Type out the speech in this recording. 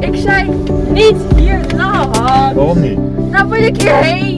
Ik zei niet hier lang. Waarom niet? Nou wil ik hierheen.